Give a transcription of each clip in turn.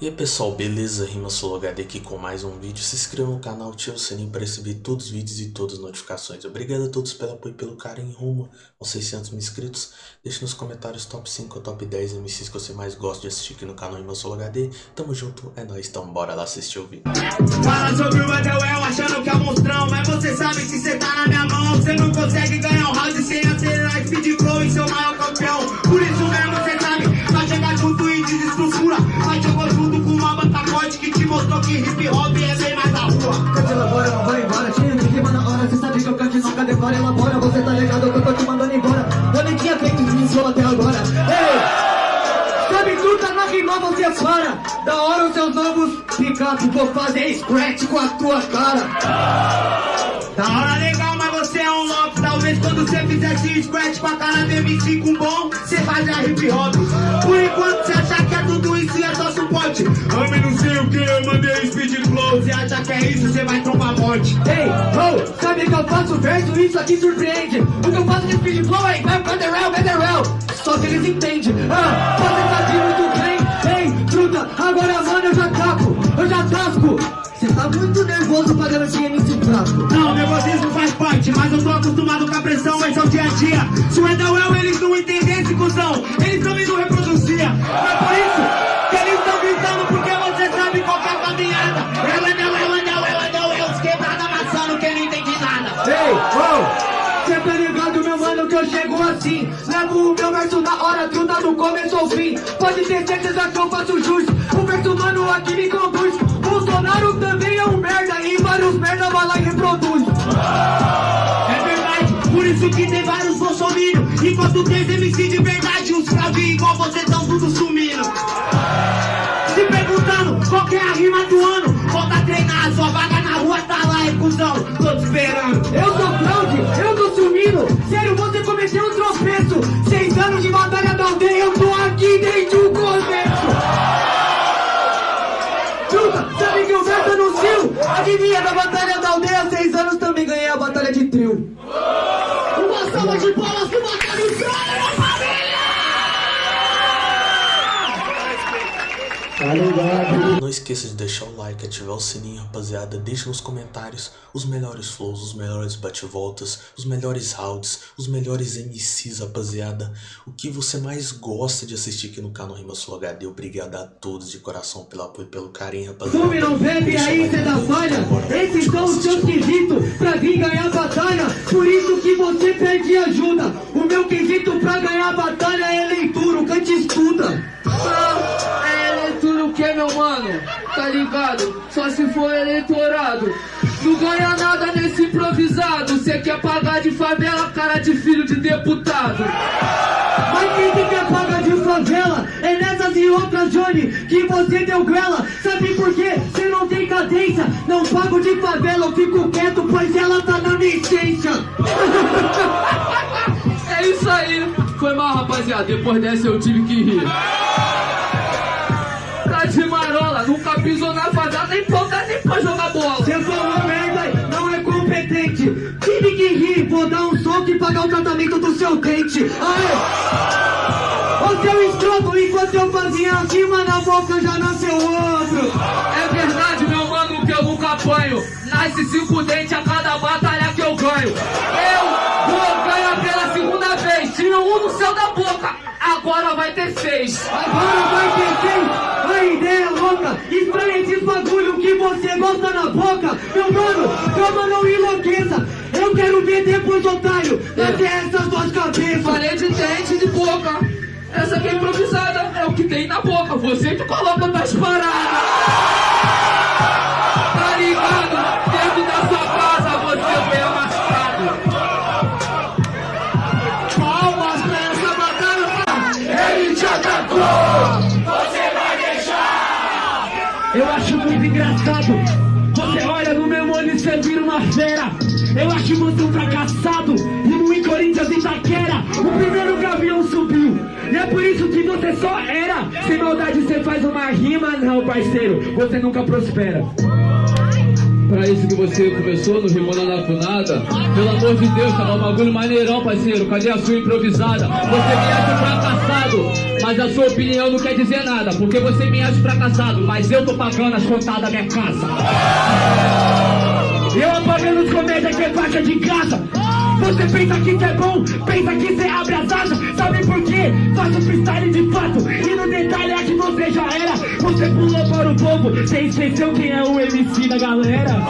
E aí pessoal, beleza? Rima HD aqui com mais um vídeo. Se inscreva no canal, ative o sininho para receber todos os vídeos e todas as notificações. Obrigado a todos pelo apoio e pelo carinho rumo aos 600 mil inscritos. Deixe nos comentários top 5 ou top 10 MCs que você mais gosta de assistir aqui no canal Rima HD. Tamo junto, é nóis, então bora lá assistir o vídeo. Fala sobre o Edelwell achando que é monstrão, mas você sabe que você tá na minha mão. Você não consegue ganhar rima, você para Da hora os seus novos picape Vou fazer scratch com a tua cara Da hora legal, mas você é um louco. Talvez quando você fizesse scratch com a cara do MC com bom, você fazia hip hop. Por enquanto você acha que é tudo isso e é só suporte. Homem, não sei o que, eu mandei speed flow. Você acha que é isso, você vai tomar morte. Ei, oh, sabe que eu faço verso, isso aqui surpreende O que eu faço de speed flow é vai Federal, Federal Só que eles entendem Ah, você sabe muito bem agora mano eu já taco Eu já tasco Cê tá muito nervoso pra garantir MC fraco Não, nervosismo faz parte, mas eu tô acostumado com a pressão, esse é o dia a dia. Se o Edawel eles não entendessem, cuzão, eles também não reproduziam. Na hora, truta do começo ao fim. Pode ter certeza que eu faço jus. O verso, mano, aqui me conduz. Bolsonaro também é um merda E vários merda vai lá e reproduz. É verdade, por isso que tem vários bolsominions. Enquanto tem MC de verdade, os cravinhos igual você tão tudo sumindo. Se perguntando qual que é a rima do ano, volta a treinar, sua vaga na rua tá lá, é cuzão, tô te esperando. Eu sou fraude, eu tô sumindo. Sério, você Seis anos de batalha da aldeia Eu tô aqui desde o começo Truta, sabe que o verso anunciou? Adivinha da batalha da aldeia Seis anos também ganhei a batalha de trio. Uma salva de palmas pro Batalha Israel, Tá ligado? Não esqueça de deixar o like, ativar o sininho, rapaziada. Deixe nos comentários os melhores flows, os melhores bate-voltas, os melhores rounds, os melhores MCs, rapaziada. O que você mais gosta de assistir aqui no canal Rima Sul HD. Obrigado a todos de coração pelo apoio e pelo carinho, rapaziada. Fume não bebe, Deixa aí cê vídeo, falha Esses são os seus quesitos Pra vir ganhar a batalha Por isso que você pede ajuda O meu quesito pra ganhar a batalha ganha nada nesse improvisado. Cê quer pagar de favela, cara de filho de deputado. Mas quem que quer paga de favela É nessas e outras, Johnny Que você deu grela Sabe por quê? Você não tem cadência Não pago de favela, eu fico quieto Pois ela tá na essência É isso aí. Foi mal, rapaziada. Depois dessa eu tive que rir. Tá de marola, nunca pisou na favela, nem ponta vou dar um soco e pagar o tratamento do seu dente Aê! Ô seu escroto, enquanto eu fazia acima na boca já nasceu outro É verdade, meu mano, que eu nunca apanho. Nasce cinco dentes a cada batalha que eu ganho. Eu vou ganhar pela segunda vez. Tira um no céu da boca, agora vai ter seis. Agora vai ter quem? A ideia é louca Estranha esses bagulho que você gosta na boca Meu mano, calma, não enlouqueça Eu quero ver depois, otário Até essas duas cabeças Falei de dente de boca. Essa aqui é improvisada, é o que tem na boca. Você que coloca nas paradas. Tá ligado? Dentro da sua casa você foi amassado. Palmas pra essa batalha Ele te atacou! Eu acho muito engraçado. Você olha no meu olho e você vira uma fera. Eu acho você um fracassado. Rimo em Corinthians e Itaquera. O primeiro gavião subiu. E é por isso que você só era. Sem maldade você faz uma rima, não, parceiro. Você nunca prospera. pra isso que você começou no Rimona na Funada. Pelo amor de Deus, tá um bagulho maneirão, parceiro. Cadê a sua improvisada? Você me acha fracassado, mas a sua opinião não quer dizer nada. Porque você me acha fracassado, mas eu tô pagando as contadas da minha casa. Eu apagando os comédias que é faixa de graça. Você pensa que isso é bom, pensa que você abre as asas. Sabe por quê? Faço freestyle de fato. E no detalhe é que você já era. Você pulou para o povo, você esqueceu quem é o MC da galera.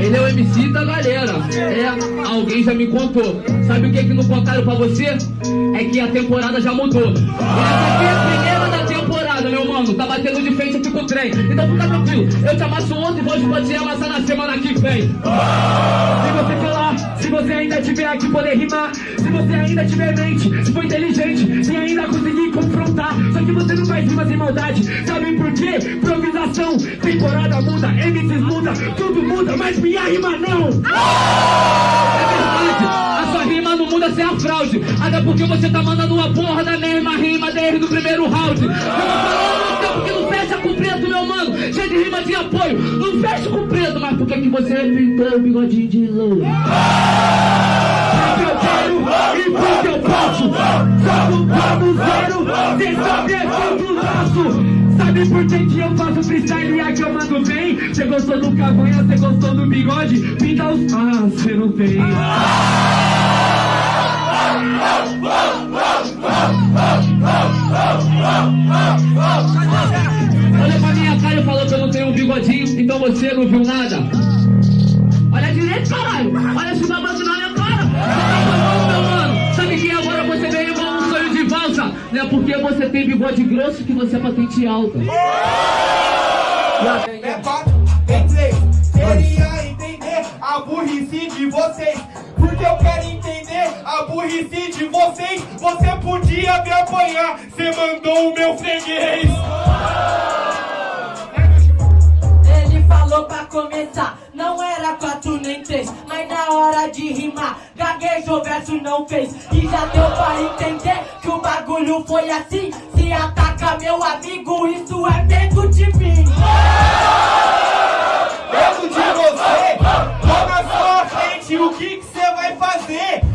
Ele é o MC da galera. É, alguém já me contou. Sabe o que que não contaram pra você? É que a temporada já mudou. E essa aqui é a primeira Tá batendo de frente aqui com o trem. Então fica tranquilo. Eu te amasso ontem, hoje pode amassar na semana que vem. Se você falar, se você ainda tiver aqui poder rimar, se você ainda tiver mente, se for inteligente, se ainda conseguir confrontar, só que você não faz rimas sem maldade, sabe por quê? Improvisação, temporada muda, MCs muda, tudo muda, mas minha rima não! É verdade. Rima não muda sem a fraude. Até porque você tá mandando uma porra da mesma rima desde o primeiro round. Eu tô falando no tempo que não fecha com preto, meu mano. Cheio de rima de apoio. Não fecha com preto, mas por que que você pintou o bigodinho de louro? Porque eu quero e porque eu posso. Jogo como zero, cê sabe é tudo. Sabe por que, que eu faço freestyle e aqui eu mando bem? Cê gostou do cavanha, cê gostou do bigode? Pinta os. Ah, cê não tem. você não viu nada. Olha direito, caralho. Olha esse babado na minha cara. Você tá meu mano. Sabe que agora você veio igual um sonho de valsa? Não é porque você tem bigode grosso que você é patente alta. É fato, em três, queria entender a burrice de vocês. Porque eu quero entender a burrice de vocês. Você podia me apanhar, você mandou o meu freguês. Começar, não era quatro nem três, mas na hora de rimar, gaguejou, verso não fez. E já deu pra entender que o bagulho foi assim. Se ataca meu amigo, isso é medo de mim. Medo de você, tô na sua frente, o que que você vai fazer?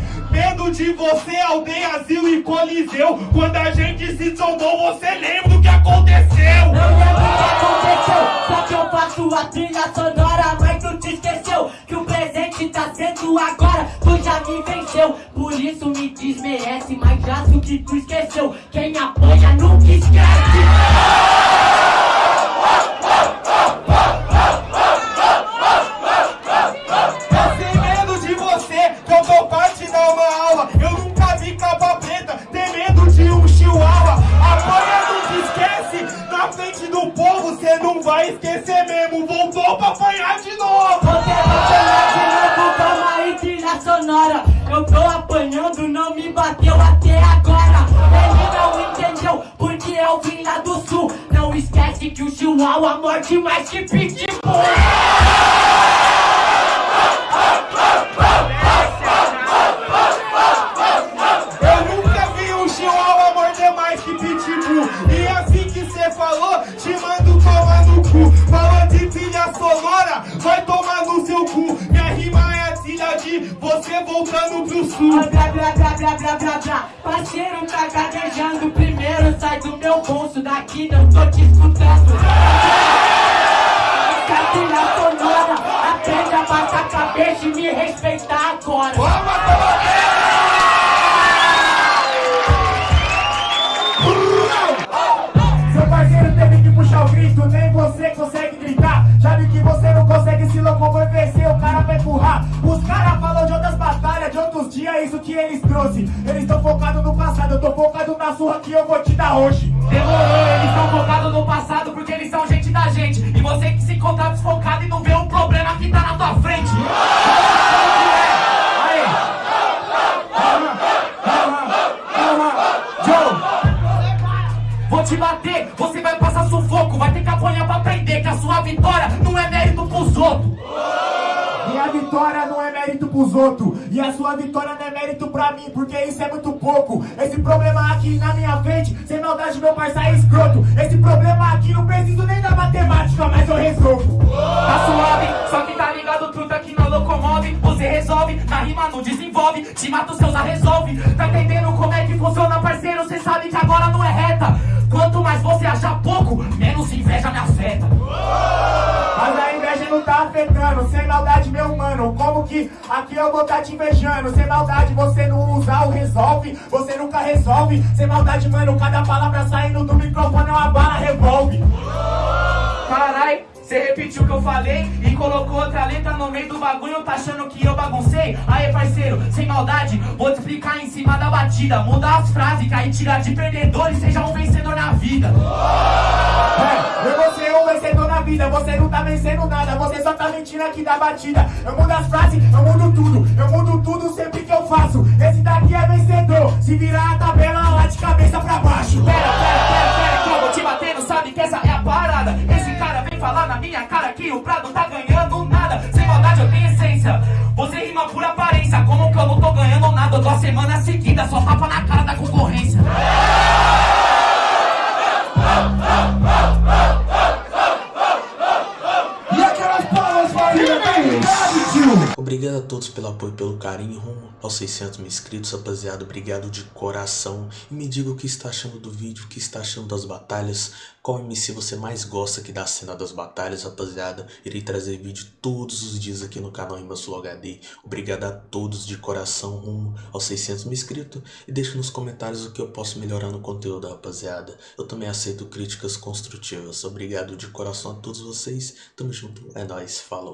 Medo de você, aldeia, asilo e coliseu. Quando a gente se trombou, você lembra do que aconteceu? Eu lembro o que aconteceu, só que eu faço a trilha sonora, mas tu te esqueceu que o presente tá sendo agora, tu já me venceu, por isso me desmerece, mas já sei o que tu esqueceu, quem apanha nunca esquece. Que o chihuahua morde mais você voltando pro sul. Blá blá blá blá blá blá blá. Parceiro tá gaguejando. Primeiro sai do meu bolso Daqui não tô te escutando. Essa trilha sonora? Aprende a baixar a cabeça e me respeitar agora. Seu 12 Eles estão focados no passado, eu tô focado na sua que eu vou te dar hoje. Demorou, eles estão focados no passado porque eles são gente da gente. E você que se encontra desfocado e não vê o problema que tá na tua frente. Vou te bater, você vai passar sufoco Vai ter que apanhar pra aprender que a sua vitória não é mérito pros outros. Minha vitória não é mérito pros outros. E a sua vitória não é mérito pra mim, porque isso é muito pouco. Esse problema aqui na minha frente, sem maldade, meu parceiro é escroto. Esse problema aqui não preciso nem da matemática, mas eu resolvo. Tá suave, só que tá ligado, truta que não locomove. Você resolve, na rima não desenvolve. Te mata os seus a resolve. Tá entendendo como é que funciona, sem maldade, meu mano. Como que aqui eu vou tá te invejando? Sem maldade, você não usa o resolve, você nunca resolve. Sem maldade, mano, cada palavra saindo do microfone é uma bala revolve. Carai, cê repetiu o que eu falei e colocou outra letra no meio do bagulho, tá achando que eu baguncei? Aê, parceiro, sem maldade, vou te explicar em cima da batida. Muda as frases, que aí tira de perdedor e seja um vencedor na vida. Vida, você não tá vencendo nada, você só tá mentindo aqui da batida. Eu mudo as frases, eu mudo tudo, eu mudo tudo sempre que eu faço. Esse daqui é vencedor, se virar a tabela lá de cabeça pra baixo. Pera, pera, pera, pera, que eu vou te batendo, sabe que essa é a parada. Esse cara vem falar na minha cara que o Prado tá ganhando nada. Sem maldade eu tenho essência, você rima por aparência. Como que eu não tô ganhando nada? Eu tô a semana seguida, só tapa na Obrigado a todos pelo apoio, pelo carinho, rumo aos 600 mil inscritos, rapaziada, obrigado de coração. E me diga o que está achando do vídeo, o que está achando das batalhas, qual MC você mais gosta aqui da cena das batalhas, rapaziada. Irei trazer vídeo todos os dias aqui no canal Sul HD. Obrigado a todos de coração, rumo aos 600 mil inscritos. E deixe nos comentários o que eu posso melhorar no conteúdo, rapaziada. Eu também aceito críticas construtivas. Obrigado de coração a todos vocês. Tamo junto, é nóis, falou.